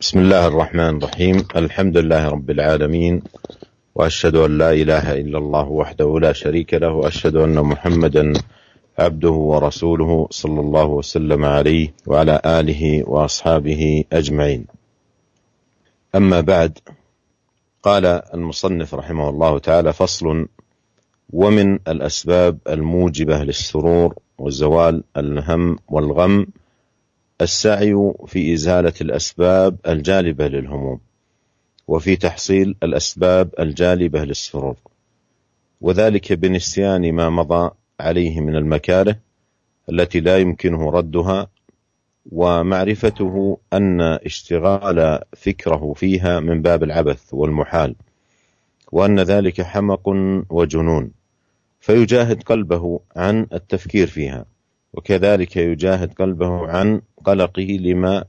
بسم الله الرحمن الرحيم الحمد لله رب العالمين وأشهد أن لا إله إلا الله وحده لا شريك له وأشهد أن محمدا عبده ورسوله صلى الله وسلم عليه وعلى آله وأصحابه أجمعين. أما بعد قال المصنف رحمه الله تعالى فصل ومن الأسباب الموجبة للسرور وزوال الهم والغم السعي في إزالة الأسباب الجالبة للهموم وفي تحصيل الأسباب الجالبة للسرور وذلك بنسيان ما مضى عليه من المكاره التي لا يمكنه ردها ومعرفته أن اشتغال فكره فيها من باب العبث والمحال وأن ذلك حمق وجنون فيجاهد قلبه عن التفكير فيها وكذلك يجاهد قلبه عن قلقه لما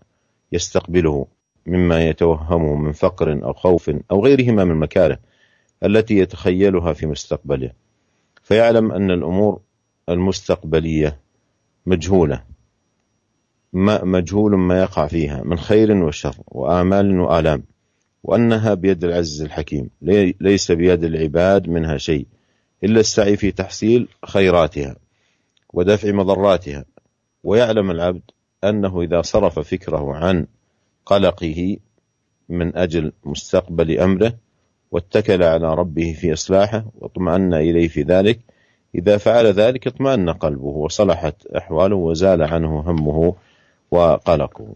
يستقبله مما يتوهمه من فقر أو خوف أو غيرهما من المكاره التي يتخيلها في مستقبله. فيعلم أن الأمور المستقبلية مجهولة ما مجهول ما يقع فيها من خير وشر وامال وآلام وأنها بيد العزيز الحكيم ليس بيد العباد منها شيء إلا السعي في تحصيل خيراتها ودفع مضراتها. ويعلم العبد أنه إذا صرف فكره عن قلقه من أجل مستقبل أمره واتكل على ربه في إصلاحه واطمأن إليه في ذلك إذا فعل ذلك اطمأن قلبه وصلحت أحواله وزال عنه همه وقلقه.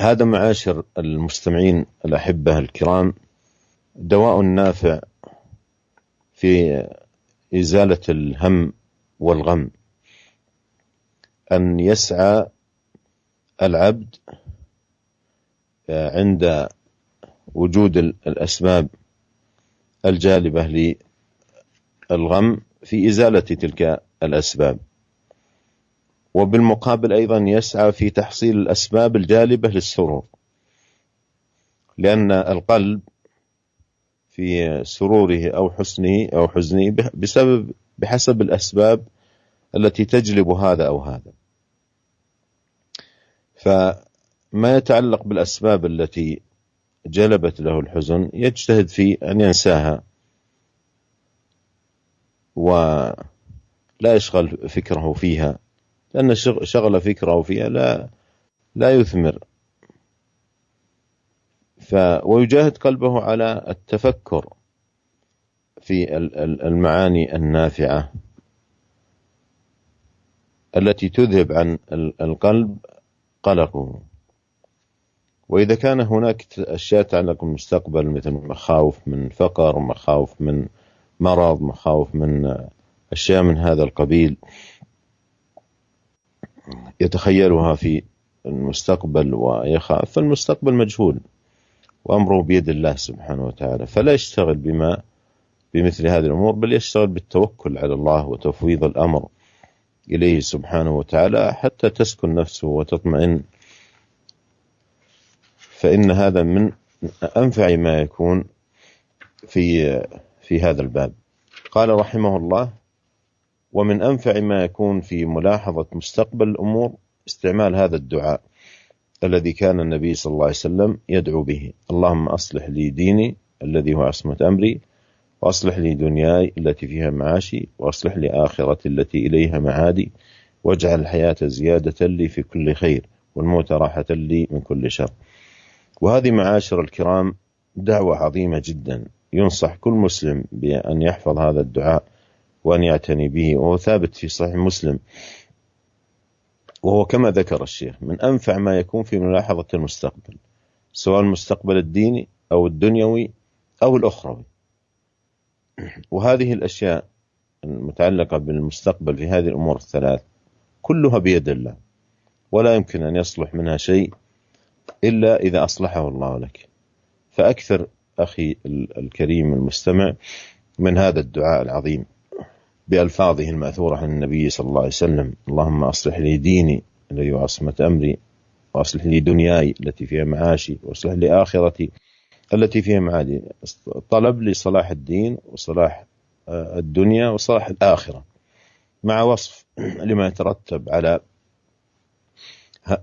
هذا معاشر المستمعين الأحبة الكرام دواء نافع في إزالة الهم والغم أن يسعى العبد عند وجود الأسباب الجالبة للغم في إزالة تلك الأسباب. وبالمقابل أيضا يسعى في تحصيل الأسباب الجالبة للسرور لأن القلب في سروره أو حسنه أو حزنه بسبب بحسب الأسباب التي تجلب هذا أو هذا. فما يتعلق بالأسباب التي جلبت له الحزن يجتهد في أن ينساها ولا يشغل فكره فيها لأن شغل فكره فيها لا لا يثمر. ف ويجاهد قلبه على التفكر في المعاني النافعة التي تذهب عن القلب قلقه وإذا كان هناك أشياء تتعلق بالمستقبل مثل مخاوف من فقر مخاوف من مرض مخاوف من أشياء من هذا القبيل يتخيلها في المستقبل ويخاف فالمستقبل مجهول وأمره بيد الله سبحانه وتعالى. فلا يشتغل بما بمثل هذه الأمور بل يشتغل بالتوكل على الله وتفويض الأمر. إليه سبحانه وتعالى حتى تسكن نفسه وتطمئن. فإن هذا من أنفع ما يكون في في هذا الباب. قال رحمه الله ومن أنفع ما يكون في ملاحظة مستقبل الأمور استعمال هذا الدعاء الذي كان النبي صلى الله عليه وسلم يدعو به. اللهم أصلح لي ديني الذي هو عصمة أمري وأصلح لي دنياي التي فيها معاشي وأصلح لي آخرتي التي إليها معادي واجعل الحياة زيادة لي في كل خير والموت راحة لي من كل شر. وهذه معاشر الكرام دعوة عظيمة جدا. ينصح كل مسلم بأن يحفظ هذا الدعاء وأن يعتني به وهو ثابت في صحيح مسلم. وهو كما ذكر الشيخ من أنفع ما يكون في ملاحظة المستقبل سواء المستقبل الديني أو الدنيوي أو الأخروي وهذه الأشياء المتعلقة بالمستقبل في هذه الأمور الثلاث كلها بيد الله ولا يمكن أن يصلح منها شيء إلا إذا أصلحه الله لك. فأكثر أخي الكريم المستمع من هذا الدعاء العظيم بألفاظه المأثورة عن النبي صلى الله عليه وسلم اللهم أصلح لي ديني الذي عصمة أمري وأصلح لي دنياي التي فيها معاشي وأصلح لي آخرتي التي فيها معادي. طلب لصلاح الدين وصلاح الدنيا وصلاح الآخرة مع وصف لما يترتب على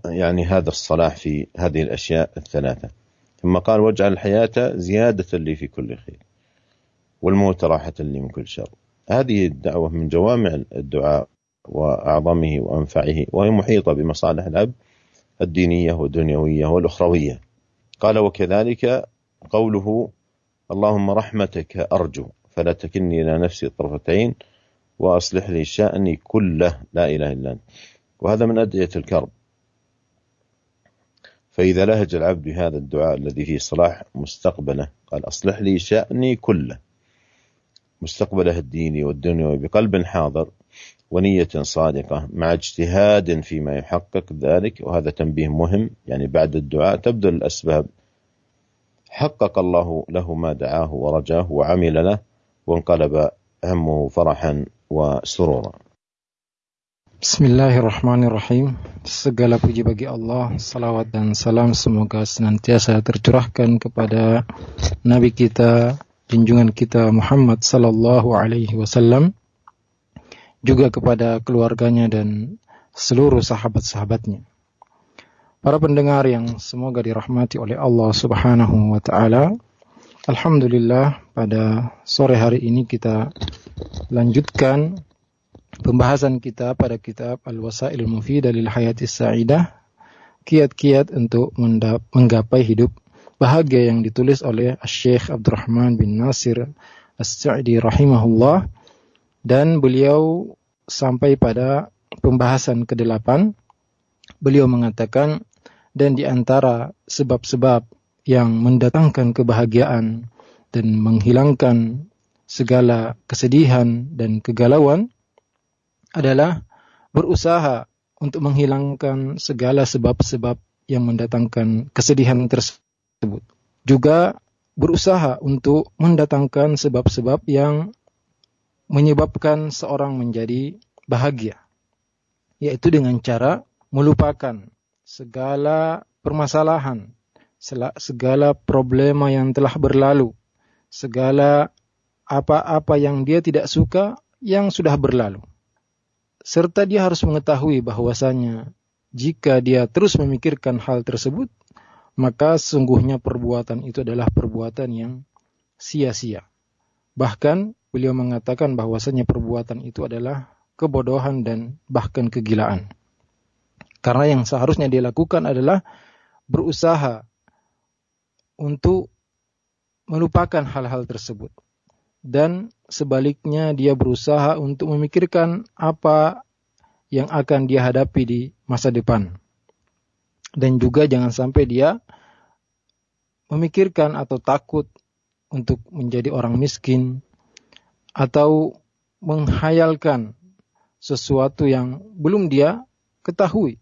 يعني هذا الصلاح في هذه الأشياء الثلاثة. ثم قال واجعل الحياة زيادة لي في كل خير والموت راحة لي من كل شر. هذه الدعوة من جوامع الدعاء وأعظمه وأنفعه وهي محيطة بمصالح العبد الدينية والدنيوية والأخروية. قال وكذلك قوله اللهم رحمتك أرجو فلا تكلني إلى نفسي طرفة عين وأصلح لي شأني كله لا إله إلا أنت. وهذا من أدعية الكرب. فإذا لهج العبد بهذا الدعاء الذي فيه صلاح مستقبله قال أصلح لي شأني كله. مستقبله الديني والدنيوي بقلب حاضر ونية صادقة مع اجتهاد فيما يحقق ذلك وهذا تنبيه مهم يعني بعد الدعاء تبذل الأسباب حقق الله له ما دعاه ورجاه وعمل له وانقلب همه فرحا وسرورا Bismillahirrahmanirrahim. Segala puji bagi Allah, salawat dan salam semoga senantiasa tercurahkan kepada Nabi kita, junjungan kita Muhammad sallallahu alaihi wasallam, juga kepada keluarganya dan seluruh sahabat-sahabatnya. Para pendengar yang semoga dirahmati oleh Allah Subhanahu wa taala. Alhamdulillah pada sore hari ini kita lanjutkan pembahasan kita pada kitab Al-Wasail Mufidah lil Hayati Sa'idah kiat-kiat untuk menggapai hidup bahagia yang ditulis oleh Syekh Abdurrahman bin Nasir As-Sa'di rahimahullah dan beliau sampai pada pembahasan ke-8 beliau mengatakan dan di antara sebab-sebab yang mendatangkan kebahagiaan dan menghilangkan segala kesedihan dan kegalauan adalah berusaha untuk menghilangkan segala sebab-sebab yang mendatangkan kesedihan tersebut. Juga berusaha untuk mendatangkan sebab-sebab yang menyebabkan seorang menjadi bahagia. Yaitu dengan cara melupakan segala permasalahan, segala problema yang telah berlalu, segala apa-apa yang dia tidak suka yang sudah berlalu serta dia harus mengetahui bahwasanya jika dia terus memikirkan hal tersebut, maka sungguhnya perbuatan itu adalah perbuatan yang sia-sia. Bahkan beliau mengatakan bahwasanya perbuatan itu adalah kebodohan dan bahkan kegilaan. Karena yang seharusnya dia lakukan adalah berusaha untuk melupakan hal-hal tersebut dan sebaliknya dia berusaha untuk memikirkan apa yang akan dia hadapi di masa depan. Dan juga jangan sampai dia memikirkan atau takut untuk menjadi orang miskin atau menghayalkan sesuatu yang belum dia ketahui.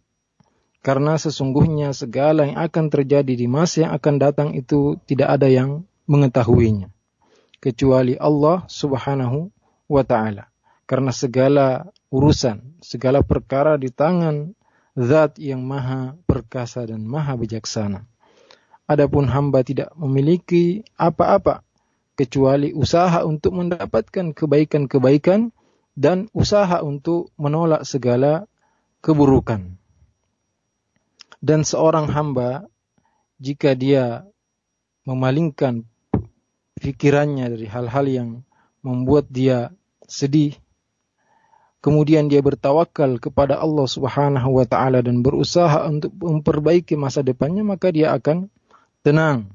Karena sesungguhnya segala yang akan terjadi di masa yang akan datang itu tidak ada yang mengetahuinya kecuali Allah Subhanahu wa taala. Karena segala urusan, segala perkara di tangan zat yang maha perkasa dan maha bijaksana. Adapun hamba tidak memiliki apa-apa kecuali usaha untuk mendapatkan kebaikan-kebaikan dan usaha untuk menolak segala keburukan. Dan seorang hamba jika dia memalingkan pikirannya dari hal-hal yang membuat dia sedih. Kemudian dia bertawakal kepada Allah Subhanahu wa taala dan berusaha untuk memperbaiki masa depannya, maka dia akan tenang.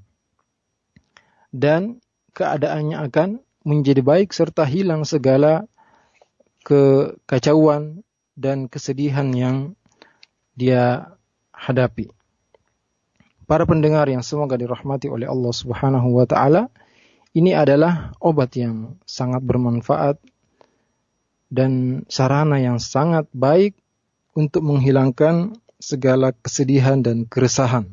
Dan keadaannya akan menjadi baik serta hilang segala kekacauan dan kesedihan yang dia hadapi. Para pendengar yang semoga dirahmati oleh Allah Subhanahu wa taala, ini adalah obat yang sangat bermanfaat dan sarana yang sangat baik untuk menghilangkan segala kesedihan dan keresahan,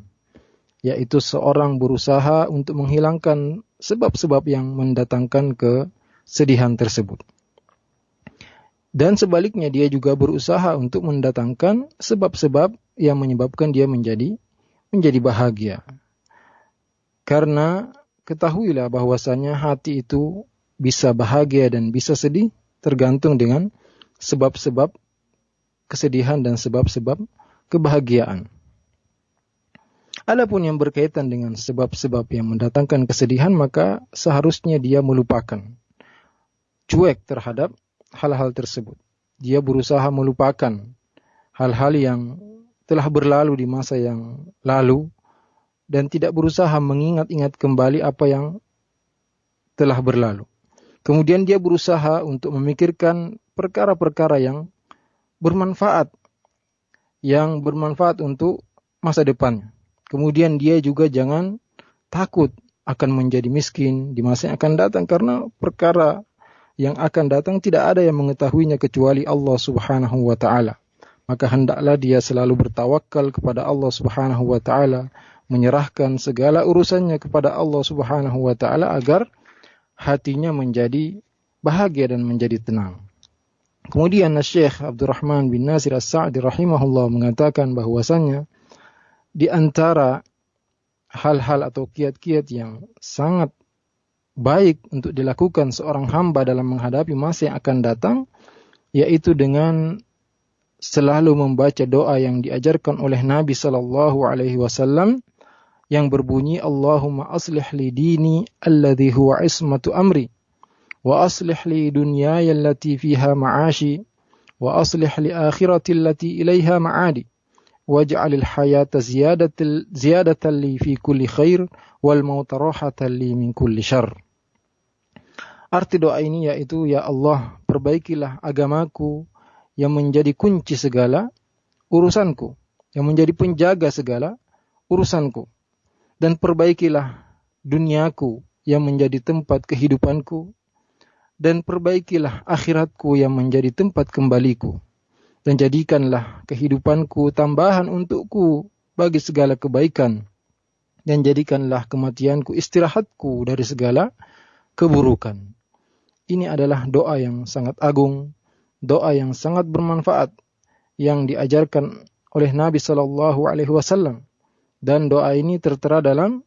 yaitu seorang berusaha untuk menghilangkan sebab-sebab yang mendatangkan kesedihan tersebut. Dan sebaliknya dia juga berusaha untuk mendatangkan sebab-sebab yang menyebabkan dia menjadi menjadi bahagia. Karena ketahuilah bahwasanya hati itu bisa bahagia dan bisa sedih tergantung dengan sebab-sebab kesedihan dan sebab-sebab kebahagiaan. Adapun yang berkaitan dengan sebab-sebab yang mendatangkan kesedihan, maka seharusnya dia melupakan. Cuek terhadap hal-hal tersebut. Dia berusaha melupakan hal-hal yang telah berlalu di masa yang lalu dan tidak berusaha mengingat-ingat kembali apa yang telah berlalu. Kemudian dia berusaha untuk memikirkan perkara-perkara yang bermanfaat yang bermanfaat untuk masa depannya. Kemudian dia juga jangan takut akan menjadi miskin di masa yang akan datang karena perkara yang akan datang tidak ada yang mengetahuinya kecuali Allah Subhanahu wa taala. Maka hendaklah dia selalu bertawakal kepada Allah Subhanahu wa taala, menyerahkan segala urusannya kepada Allah Subhanahu wa taala agar hatinya menjadi bahagia dan menjadi tenang. Kemudian Syekh Abdurrahman bin Nasir As-Sa'di rahimahullah mengatakan bahwasannya di antara hal-hal atau kiat-kiat yang sangat baik untuk dilakukan seorang hamba dalam menghadapi masa yang akan datang, yaitu dengan selalu membaca doa yang diajarkan oleh Nabi Sallallahu Alaihi Wasallam yang berbunyi Allahumma aslih li dini alladhi huwa ismatu amri wa aslih li dunyaya allati fiha ma'ashi wa aslih li akhirati allati ilaiha ma'adi waj'al al-hayata ziyadatan ziyadatan li fi kulli khair wal mauta rahatan li min kulli syarr. Arti doa ini yaitu ya Allah perbaikilah agamaku yang menjadi kunci segala urusanku, yang menjadi penjaga segala urusanku. Dan perbaikilah duniaku yang menjadi tempat kehidupanku dan perbaikilah akhiratku yang menjadi tempat kembaliku dan jadikanlah kehidupanku tambahan untukku bagi segala kebaikan dan jadikanlah kematianku istirahatku dari segala keburukan. Ini adalah doa yang sangat agung, doa yang sangat bermanfaat yang diajarkan oleh Nabi Shallallahu Alaihi Wasallam dan doa ini tertera dalam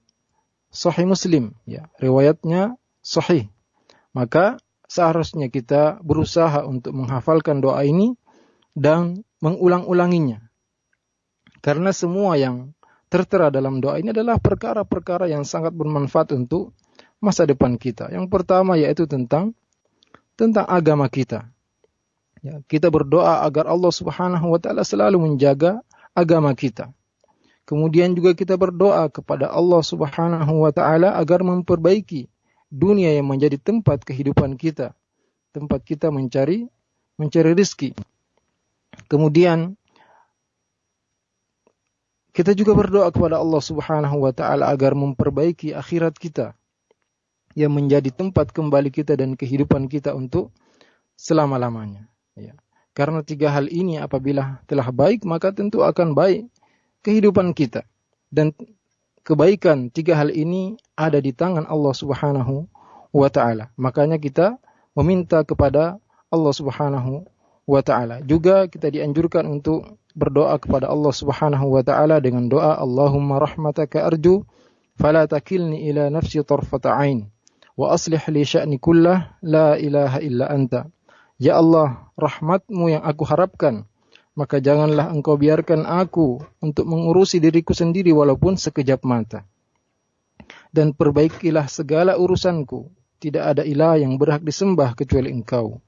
Sahih Muslim, ya riwayatnya Sahih. Maka seharusnya kita berusaha untuk menghafalkan doa ini dan mengulang-ulanginya. Karena semua yang tertera dalam doa ini adalah perkara-perkara yang sangat bermanfaat untuk masa depan kita. Yang pertama yaitu tentang tentang agama kita. Ya, kita berdoa agar Allah Subhanahu wa taala selalu menjaga agama kita. Kemudian juga kita berdoa kepada Allah Subhanahu wa taala agar memperbaiki dunia yang menjadi tempat kehidupan kita, tempat kita mencari mencari rezeki. Kemudian kita juga berdoa kepada Allah Subhanahu wa taala agar memperbaiki akhirat kita yang menjadi tempat kembali kita dan kehidupan kita untuk selama-lamanya. Ya. Karena tiga hal ini apabila telah baik maka tentu akan baik kehidupan kita dan kebaikan tiga hal ini ada di tangan Allah Subhanahu wa taala. Makanya kita meminta kepada Allah Subhanahu wa taala. Juga kita dianjurkan untuk berdoa kepada Allah Subhanahu wa taala dengan doa Allahumma rahmataka arju fala takilni ila nafsi tarfata wa aslih li sya'ni kullah la ilaha illa anta. Ya Allah, rahmatmu yang aku harapkan, maka janganlah engkau biarkan aku untuk mengurusi diriku sendiri walaupun sekejap mata. Dan perbaikilah segala urusanku, tidak ada ilah yang berhak disembah kecuali engkau.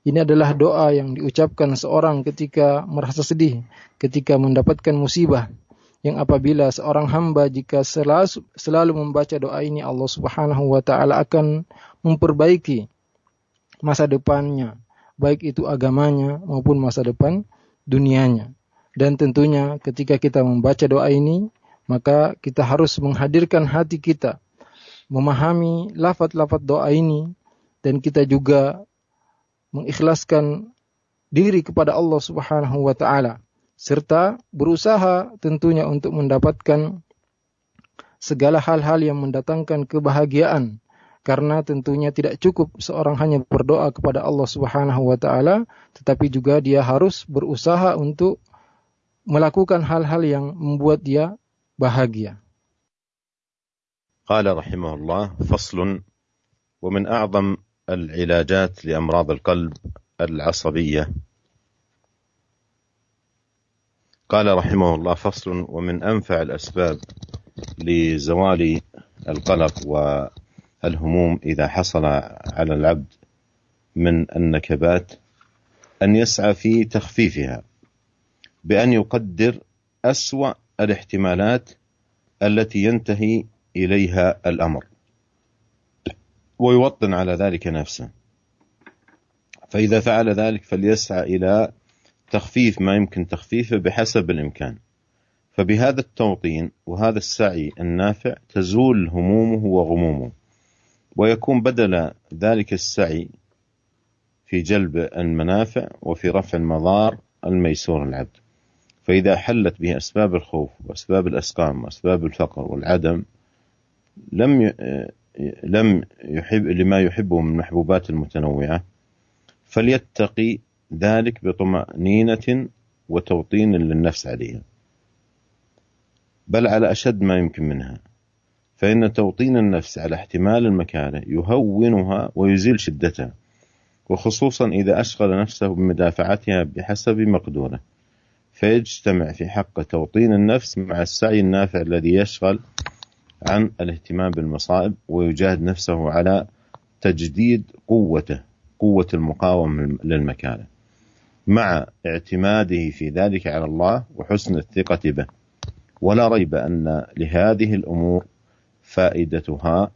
Ini adalah doa yang diucapkan seorang ketika merasa sedih, ketika mendapatkan musibah. Yang apabila seorang hamba jika selalu, selalu membaca doa ini Allah Subhanahu wa taala akan memperbaiki masa depannya, baik itu agamanya maupun masa depan dunianya. Dan tentunya ketika kita membaca doa ini, maka kita harus menghadirkan hati kita, memahami lafaz-lafaz doa ini, dan kita juga mengikhlaskan diri kepada Allah Subhanahu wa taala serta berusaha tentunya untuk mendapatkan segala hal-hal yang mendatangkan kebahagiaan karena tentunya tidak cukup seorang hanya berdoa kepada Allah Subhanahu wa taala tetapi juga dia harus berusaha untuk melakukan hal-hal yang membuat dia bahagia. قال رحمه الله فصل ومن أعظم العلاجات لامراض القلب العصبيه قال رحمه الله فصل ومن أنفع الأسباب لزوال القلق والهموم إذا حصل على العبد من النكبات أن يسعى في تخفيفها بأن يقدر أسوأ الاحتمالات التي ينتهي إليها الأمر ويوطن على ذلك نفسه. فإذا فعل ذلك فليسعى إلى تخفيف ما يمكن تخفيفه بحسب الإمكان. فبهذا التوطين وهذا السعي النافع تزول همومه وغمومه. ويكون بدل ذلك السعي في جلب المنافع وفي رفع المضار الميسور العبد. فإذا حلت به أسباب الخوف وأسباب الأسقام وأسباب الفقر والعدم لم لم يحب لما يحبه من المحبوبات المتنوعة فليتقي ذلك بطمأنينة وتوطين للنفس عليها. بل على أشد ما يمكن منها. فإن توطين النفس على احتمال المكانة يهونها ويزيل شدتها وخصوصا إذا أشغل نفسه بمدافعتها بحسب مقدوره. فيجتمع في حق توطين النفس مع السعي النافع الذي يشغل عن الاهتمام بالمصائب ويجاهد نفسه على تجديد قوته قوة المقاومة للمكانة. مع اعتماده في ذلك على الله وحسن الثقة به. ولا ريب أن لهذه الأمور فائدتها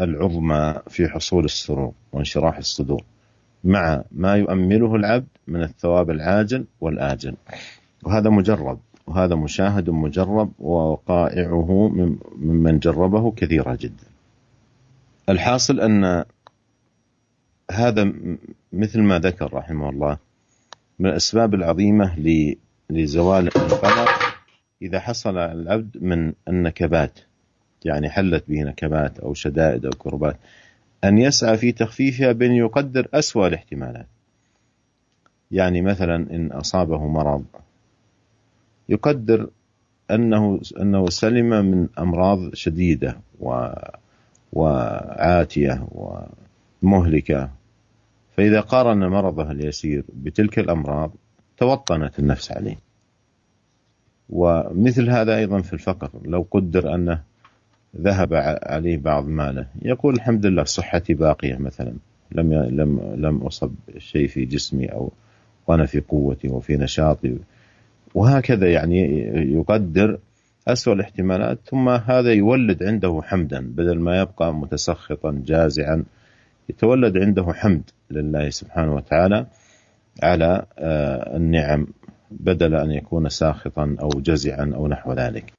العظمى في حصول السرور وانشراح الصدور مع ما يؤمله العبد من الثواب العاجل والآجل. وهذا مجرب وهذا مشاهد مجرب ووقائعه ممن جربه كثيرة جدا. الحاصل أن هذا مثل ما ذكر رحمه الله من الأسباب العظيمة لزوال القلق إذا حصل العبد من النكبات يعني حلت به نكبات أو شدائد أو كربات أن يسعى في تخفيفها بأن يقدر أسوأ الاحتمالات. يعني مثلا إن أصابه مرض يقدر أنه أنه سلم من أمراض شديدة و وعاتية ومهلكة فإذا قارن مرضه اليسير بتلك الأمراض توطنت النفس عليه. ومثل هذا أيضا في الفقر. لو قدر أنه ذهب عليه بعض ماله يقول الحمد لله صحتي باقية مثلا. لم لم لم أصب شيء في جسمي أو وأنا في قوتي وفي نشاطي. وهكذا يعني يقدر أسوأ الاحتمالات ثم هذا يولد عنده حمدا. بدل ما يبقى متسخطا جازعا يتولد عنده حمد. لله سبحانه وتعالى على النعم بدل أن يكون ساخطا أو جزعا أو نحو ذلك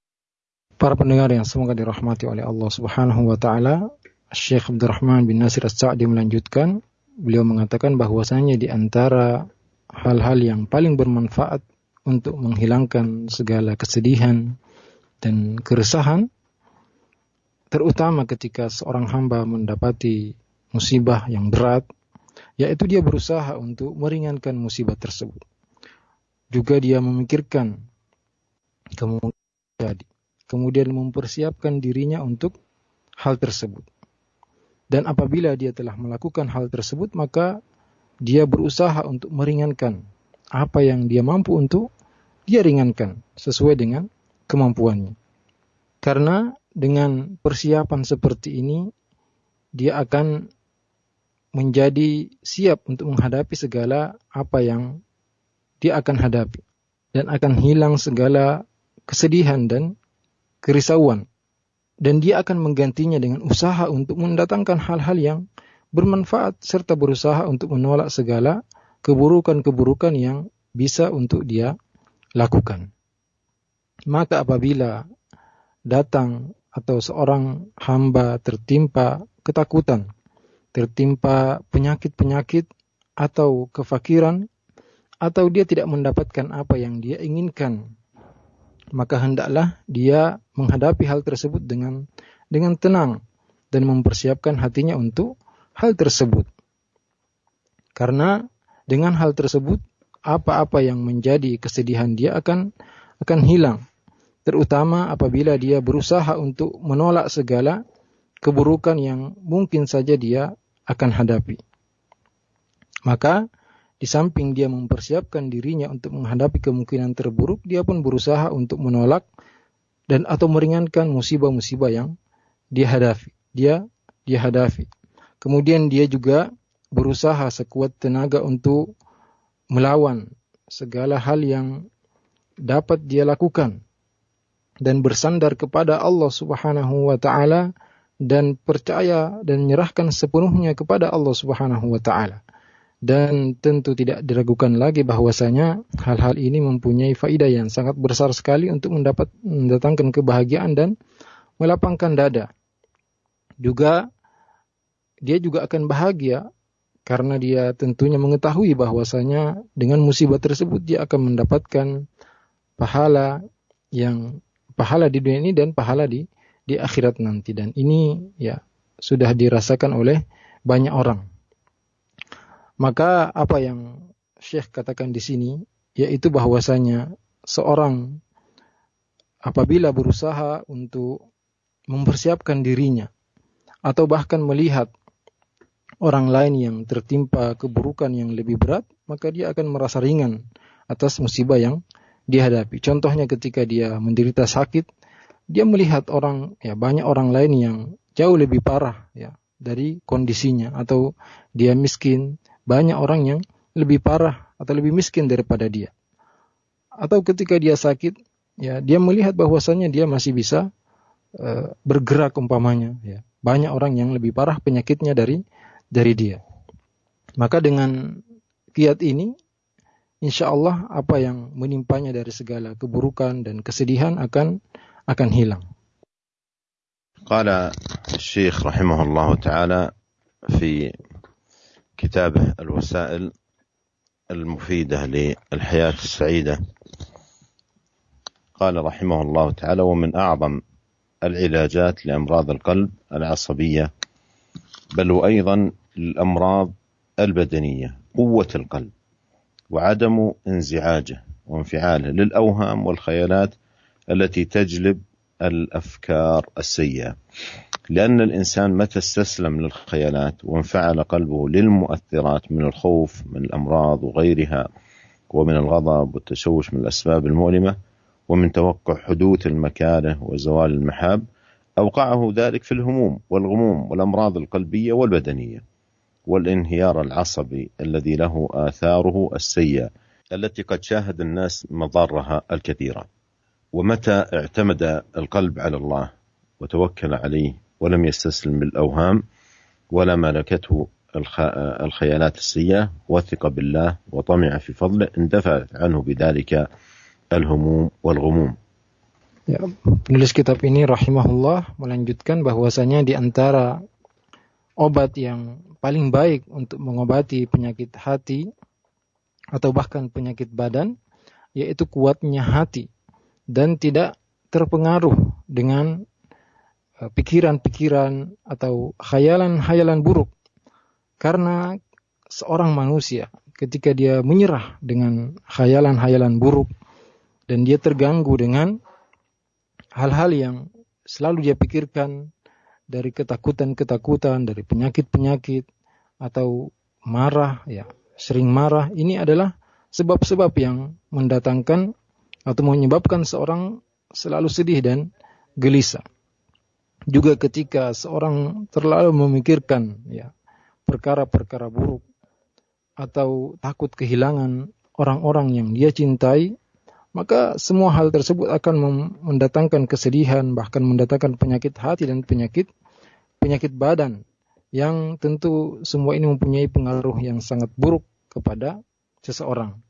Para pendengar yang semoga dirahmati oleh Allah Subhanahu wa taala, Syekh Abdurrahman bin Nasir As-Sa'di melanjutkan, beliau mengatakan bahwasanya di antara hal-hal yang paling bermanfaat untuk menghilangkan segala kesedihan dan keresahan terutama ketika seorang hamba mendapati musibah yang berat yaitu dia berusaha untuk meringankan musibah tersebut. Juga dia memikirkan jadi kemudian mempersiapkan dirinya untuk hal tersebut. Dan apabila dia telah melakukan hal tersebut, maka dia berusaha untuk meringankan apa yang dia mampu untuk dia ringankan sesuai dengan kemampuannya. Karena dengan persiapan seperti ini, dia akan menjadi siap untuk menghadapi segala apa yang dia akan hadapi dan akan hilang segala kesedihan dan kerisauan dan dia akan menggantinya dengan usaha untuk mendatangkan hal-hal yang bermanfaat serta berusaha untuk menolak segala keburukan-keburukan yang bisa untuk dia lakukan. Maka apabila datang atau seorang hamba tertimpa ketakutan, tertimpa penyakit-penyakit atau kefakiran, atau dia tidak mendapatkan apa yang dia inginkan maka hendaklah dia menghadapi hal tersebut dengan dengan tenang dan mempersiapkan hatinya untuk hal tersebut. Karena dengan hal tersebut apa-apa yang menjadi kesedihan dia akan akan hilang. Terutama apabila dia berusaha untuk menolak segala keburukan yang mungkin saja dia akan hadapi. Maka di samping dia mempersiapkan dirinya untuk menghadapi kemungkinan terburuk, dia pun berusaha untuk menolak dan atau meringankan musibah-musibah yang dia hadapi. Dia dia hadapi. Kemudian dia juga berusaha sekuat tenaga untuk melawan segala hal yang dapat dia lakukan dan bersandar kepada Allah Subhanahu wa taala dan percaya dan menyerahkan sepenuhnya kepada Allah Subhanahu wa taala dan tentu tidak diragukan lagi bahwasanya hal-hal ini mempunyai faidah yang sangat besar sekali untuk mendapat mendatangkan kebahagiaan dan melapangkan dada. Juga dia juga akan bahagia karena dia tentunya mengetahui bahwasanya dengan musibah tersebut dia akan mendapatkan pahala yang pahala di dunia ini dan pahala di di akhirat nanti dan ini ya sudah dirasakan oleh banyak orang. Maka apa yang Syekh katakan di sini yaitu bahwasanya seorang apabila berusaha untuk mempersiapkan dirinya atau bahkan melihat orang lain yang tertimpa keburukan yang lebih berat, maka dia akan merasa ringan atas musibah yang dihadapi. Contohnya ketika dia menderita sakit, dia melihat orang ya banyak orang lain yang jauh lebih parah ya dari kondisinya atau dia miskin banyak orang yang lebih parah atau lebih miskin daripada dia. Atau ketika dia sakit, ya dia melihat bahwasannya dia masih bisa uh, bergerak umpamanya. Ya. Banyak orang yang lebih parah penyakitnya dari dari dia. Maka dengan kiat ini, insya Allah apa yang menimpanya dari segala keburukan dan kesedihan akan akan hilang. قال الشيخ رحمه الله تعالى في كتابه الوسائل المفيدة للحياة السعيدة قال رحمه الله تعالى ومن أعظم العلاجات لأمراض القلب العصبية بل وأيضا الأمراض البدنية قوة القلب وعدم انزعاجه وانفعاله للأوهام والخيالات التي تجلب الأفكار السيئة. لأن الإنسان متى استسلم للخيالات وانفعل قلبه للمؤثرات من الخوف من الأمراض وغيرها ومن الغضب والتشوش من الأسباب المؤلمة ومن توقع حدوث المكاره وزوال المحاب أوقعه ذلك في الهموم والغموم والأمراض القلبية والبدنية والانهيار العصبي الذي له آثاره السيئة التي قد شاهد الناس مضارها الكثيرة. ومتى اعتمد القلب على الله وتوكل عليه ولم يستسلم للأوهام ولا ملكته الخيالات السيئة وثق بالله وطمع في فضله اندفعت عنه بذلك الهموم والغموم Ya, penulis kitab ini rahimahullah melanjutkan bahwasanya di antara obat yang paling baik untuk mengobati penyakit hati atau bahkan penyakit badan yaitu kuatnya hati dan tidak terpengaruh dengan Eh, pikiran-pikiran atau khayalan-khayalan buruk. Karena seorang manusia ketika dia menyerah dengan khayalan-khayalan buruk dan dia terganggu dengan hal-hal yang selalu dia pikirkan dari ketakutan-ketakutan, dari penyakit-penyakit atau marah ya, sering marah, ini adalah sebab-sebab yang mendatangkan atau menyebabkan seorang selalu sedih dan gelisah juga ketika seorang terlalu memikirkan ya perkara-perkara buruk atau takut kehilangan orang-orang yang dia cintai, maka semua hal tersebut akan mendatangkan kesedihan, bahkan mendatangkan penyakit hati dan penyakit penyakit badan yang tentu semua ini mempunyai pengaruh yang sangat buruk kepada seseorang.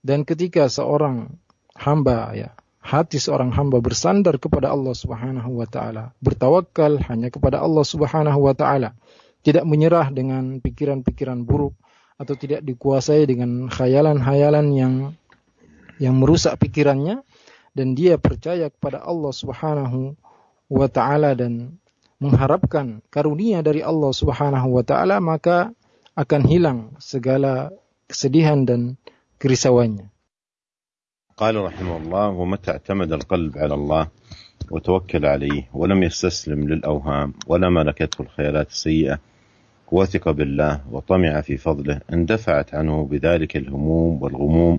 Dan ketika seorang hamba ya. Hati seorang hamba bersandar kepada Allah Subhanahu wa taala, bertawakal hanya kepada Allah Subhanahu wa taala, tidak menyerah dengan pikiran-pikiran buruk atau tidak dikuasai dengan khayalan-khayalan yang yang merusak pikirannya. Dan dia percaya kepada Allah Subhanahu wa taala dan mengharapkan karunia dari Allah Subhanahu wa taala maka akan hilang segala kesedihan dan kerisauannya. قال رحمه الله ومتى اعتمد القلب على الله وتوكل عليه ولم يستسلم للأوهام ولا ملكته الخيالات السيئة وثق بالله وطمع في فضله اندفعت عنه بذلك الهموم والغموم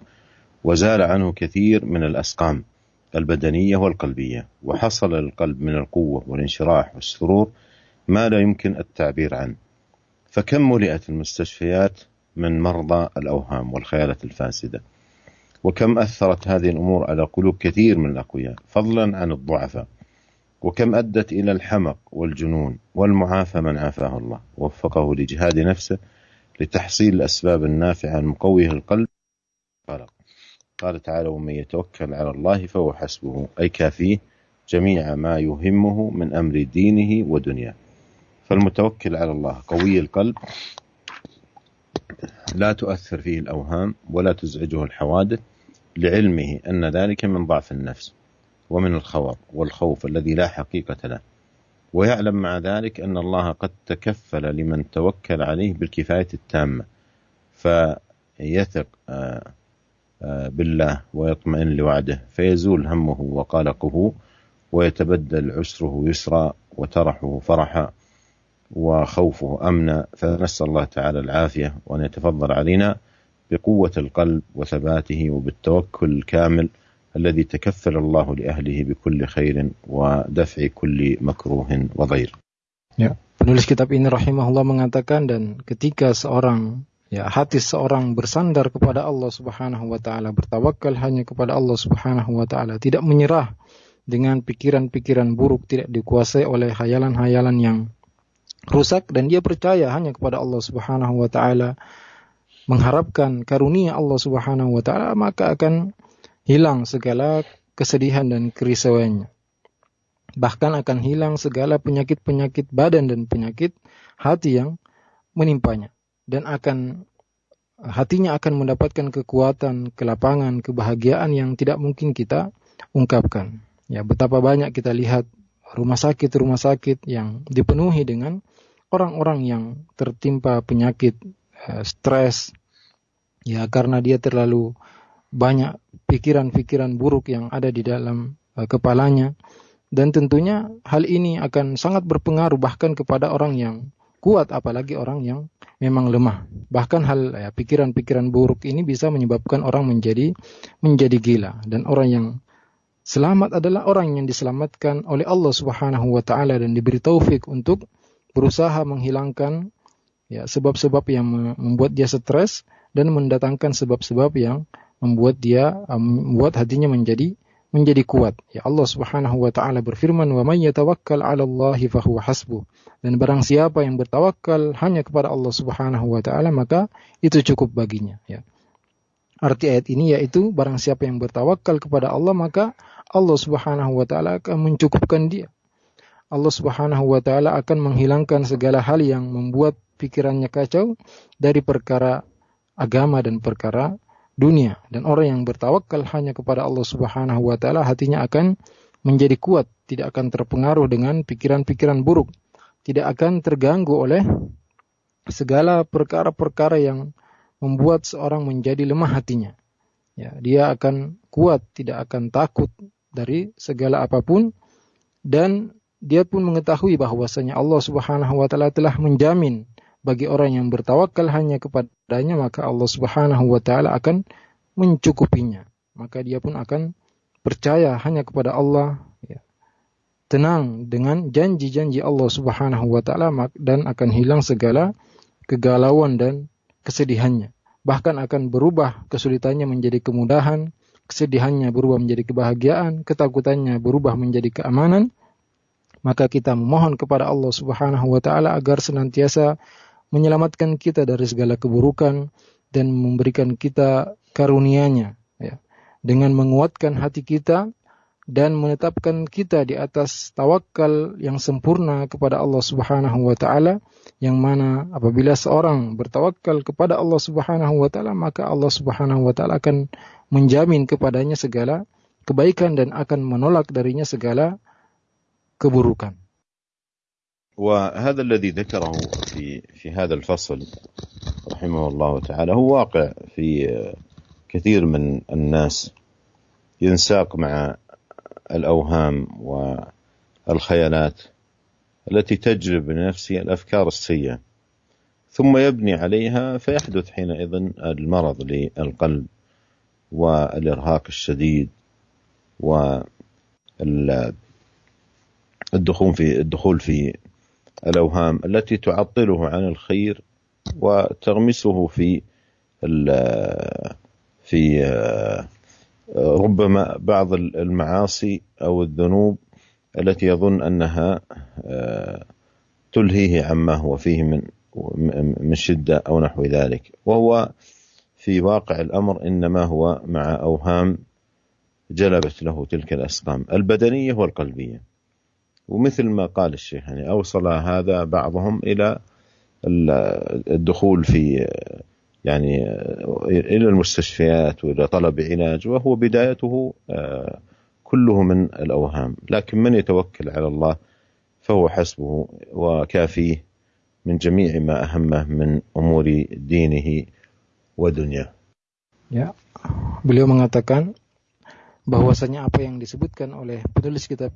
وزال عنه كثير من الأسقام البدنية والقلبية وحصل للقلب من القوة والانشراح والسرور ما لا يمكن التعبير عنه. فكم ملئت المستشفيات من مرضى الأوهام والخيالات الفاسدة؟ وكم أثرت هذه الأمور على قلوب كثير من الأقوياء فضلا عن الضعفاء. وكم أدت إلى الحمق والجنون والمعافى من عافاه الله ووفقه لجهاد نفسه لتحصيل الأسباب النافعة المقويه القلب. قال قال تعالى ومن يتوكل على الله فهو حسبه. أي كافيه جميع ما يهمه من أمر دينه ودنياه. فالمتوكل على الله قوي القلب لا تؤثر فيه الأوهام ولا تزعجه الحوادث لعلمه أن ذلك من ضعف النفس ومن الخور والخوف الذي لا حقيقة له. ويعلم مع ذلك أن الله قد تكفل لمن توكل عليه بالكفاية التامة فيثق آه، آه، بالله ويطمئن لوعده فيزول همه وقلقه ويتبدل عسره يسرا وترحه فرحا وخوفه أمنا فنسأل الله تعالى العافية وأن يتفضل علينا. بقوه القلب وثباته وبالتوكل الكامل الذي تكفل الله لاهله بكل خير ودفع كل مكروه وضير. Ya, penulis kitab ini rahimahullah mengatakan dan ketika seorang ya hati seorang bersandar kepada Allah Subhanahu wa taala, bertawakal hanya kepada Allah Subhanahu wa taala, tidak menyerah dengan pikiran-pikiran buruk, tidak dikuasai oleh hayalan-hayalan yang rusak dan dia percaya hanya kepada Allah Subhanahu wa taala mengharapkan karunia Allah Subhanahu wa taala maka akan hilang segala kesedihan dan kerisauannya. Bahkan akan hilang segala penyakit-penyakit badan dan penyakit hati yang menimpanya dan akan hatinya akan mendapatkan kekuatan, kelapangan, kebahagiaan yang tidak mungkin kita ungkapkan. Ya, betapa banyak kita lihat rumah sakit-rumah sakit yang dipenuhi dengan orang-orang yang tertimpa penyakit stres ya karena dia terlalu banyak pikiran-pikiran buruk yang ada di dalam uh, kepalanya. Dan tentunya hal ini akan sangat berpengaruh bahkan kepada orang yang kuat apalagi orang yang memang lemah. Bahkan hal ya pikiran-pikiran buruk ini bisa menyebabkan orang menjadi menjadi gila. Dan orang yang selamat adalah orang yang diselamatkan oleh Allah Subhanahu wa taala dan diberi taufik untuk berusaha menghilangkan ya sebab-sebab yang membuat dia stres dan mendatangkan sebab-sebab yang membuat dia membuat hatinya menjadi menjadi kuat. Ya Allah Subhanahu wa taala berfirman, "Wa may yatawakkal 'ala Allah fahuwa hasbuh." Dan barang siapa yang bertawakal hanya kepada Allah Subhanahu wa taala, maka itu cukup baginya, ya. Arti ayat ini yaitu barang siapa yang bertawakal kepada Allah, maka Allah Subhanahu wa taala akan mencukupkan dia. Allah Subhanahu wa taala akan menghilangkan segala hal yang membuat pikirannya kacau dari perkara agama dan perkara dunia dan orang yang bertawakal hanya kepada Allah Subhanahu wa taala hatinya akan menjadi kuat, tidak akan terpengaruh dengan pikiran-pikiran buruk, tidak akan terganggu oleh segala perkara-perkara yang membuat seorang menjadi lemah hatinya. Ya, dia akan kuat, tidak akan takut dari segala apa pun dan dia pun mengetahui bahwasanya Allah Subhanahu wa taala telah menjamin bagi orang yang bertawakal hanya kepadanya maka Allah Subhanahu wa taala akan mencukupinya. Maka dia pun akan percaya hanya kepada Allah ya. Tenang dengan janji-janji Allah Subhanahu wa taala dan akan hilang segala kegalauan dan kesedihannya. Bahkan akan berubah kesulitannya menjadi kemudahan, kesedihannya berubah menjadi kebahagiaan, ketakutannya berubah menjadi keamanan maka kita memohon kepada Allah Subhanahu wa taala agar senantiasa menyelamatkan kita dari segala keburukan dan memberikan kita karunia-Nya ya. Dengan menguatkan hati kita dan menetapkan kita di atas tawakal yang sempurna kepada Allah Subhanahu wa taala yang mana apabila seorang bertawakal kepada Allah Subhanahu wa taala maka Allah Subhanahu wa taala akan menjamin kepadanya segala kebaikan dan akan menolak darinya segala keburukan. وهذا الذي ذكره في في هذا الفصل رحمه الله تعالى هو واقع في كثير من الناس. ينساق مع الأوهام والخيالات التي تجلب لنفسه الأفكار السيئة ثم يبني عليها فيحدث حينئذ المرض للقلب والإرهاق الشديد والدخول في الدخول في الأوهام التي تعطله عن الخير وتغمسه في في ربما بعض المعاصي أو الذنوب التي يظن أنها تلهيه عما هو فيه من من شدة أو نحو ذلك. وهو في واقع الأمر إنما هو مع أوهام جلبت له تلك الأسقام البدنية والقلبية. ومثل ما قال الشيخ يعني أوصل هذا بعضهم إلى الدخول في يعني إلى المستشفيات وإلى طلب علاج وهو بدايته كله من الأوهام. لكن من يتوكل على الله فهو حسبه وكافيه من جميع ما أهمه من أمور دينه ودنياه Ya, beliau mengatakan bahwasanya apa yang disebutkan oleh penulis kitab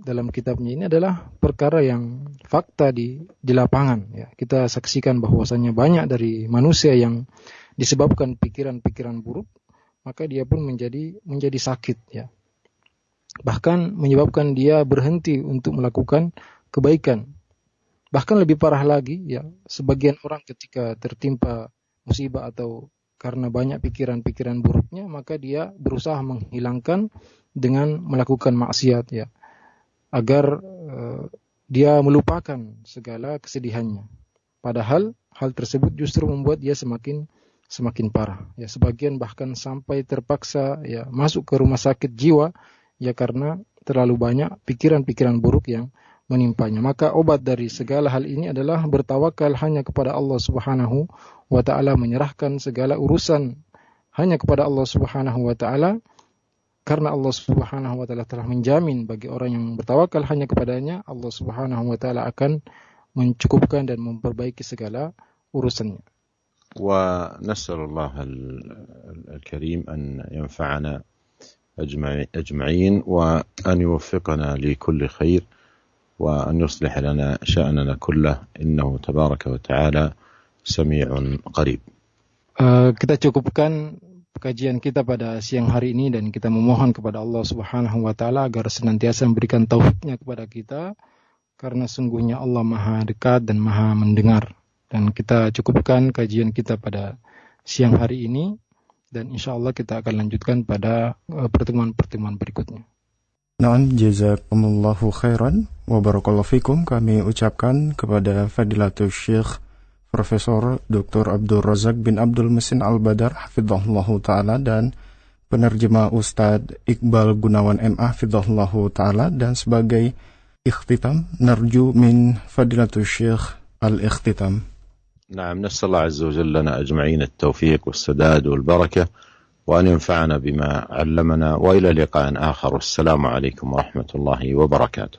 dalam kitabnya ini adalah perkara yang fakta di di lapangan ya. Kita saksikan bahwasanya banyak dari manusia yang disebabkan pikiran-pikiran buruk maka dia pun menjadi menjadi sakit ya. Bahkan menyebabkan dia berhenti untuk melakukan kebaikan. Bahkan lebih parah lagi ya, sebagian orang ketika tertimpa musibah atau karena banyak pikiran-pikiran buruknya, maka dia berusaha menghilangkan dengan melakukan maksiat ya, agar uh, dia melupakan segala kesedihannya. Padahal hal tersebut justru membuat dia semakin semakin parah. Ya, sebagian bahkan sampai terpaksa ya masuk ke rumah sakit jiwa ya karena terlalu banyak pikiran-pikiran buruk yang menimpanya. Maka obat dari segala hal ini adalah bertawakal hanya kepada Allah Subhanahu wa taala, menyerahkan segala urusan hanya kepada Allah Subhanahu wa taala karena Allah Subhanahu wa taala telah menjamin bagi orang yang bertawakal hanya kepadanya, Allah Subhanahu wa taala akan mencukupkan dan memperbaiki segala urusannya. ونسأل الله الكريم أن ينفعنا أجمعين وأن يوفقنا لكل خير وأن يصلح لنا شأننا كله إنه تبارك وتعالى سميع قريب Uh, kita cukupkan kajian kita pada siang hari ini dan kita memohon kepada Allah Subhanahu wa taala agar senantiasa memberikan taufiknya kepada kita karena sungguhnya Allah Maha dekat dan Maha mendengar. Dan kita cukupkan kajian kita pada siang hari ini dan insya Allah kita akan lanjutkan pada pertemuan-pertemuan berikutnya. Nah, jazakumullahu khairan wa barakallahu fikum kami ucapkan kepada Fadilatul Syekh Profesor Dr. Abdul Razak bin Abdul Mesin Al-Badar hafizahullahu taala dan penerjemah Ustadz Iqbal Gunawan MA hafizahullahu taala dan sebagai ikhtitam narju min Fadilatul Syekh al-ikhtitam. نعم نسأل الله عز وجل لنا أجمعين التوفيق والسداد والبركة وأن ينفعنا بما علمنا وإلى لقاء آخر والسلام عليكم ورحمة الله وبركاته